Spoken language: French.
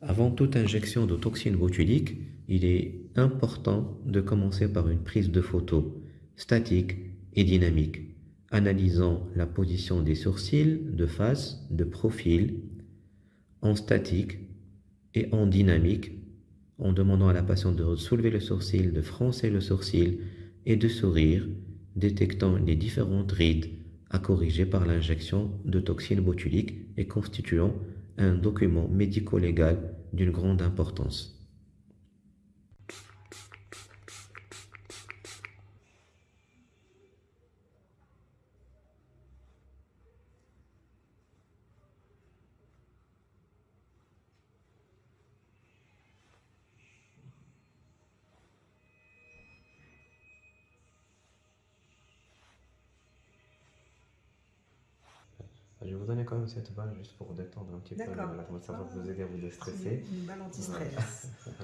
Avant toute injection de toxine botulique, il est important de commencer par une prise de photo statique et dynamique, analysant la position des sourcils de face, de profil, en statique et en dynamique, en demandant à la patiente de soulever le sourcil, de froncer le sourcil et de sourire, détectant les différentes rides à corriger par l'injection de toxine botulique et constituant un document médico-légal d'une grande importance. Je vais vous donner quand même cette balle juste pour détendre un petit peu. Ça va Ah. vous aider à vous déstresser. Une balle anti-stress.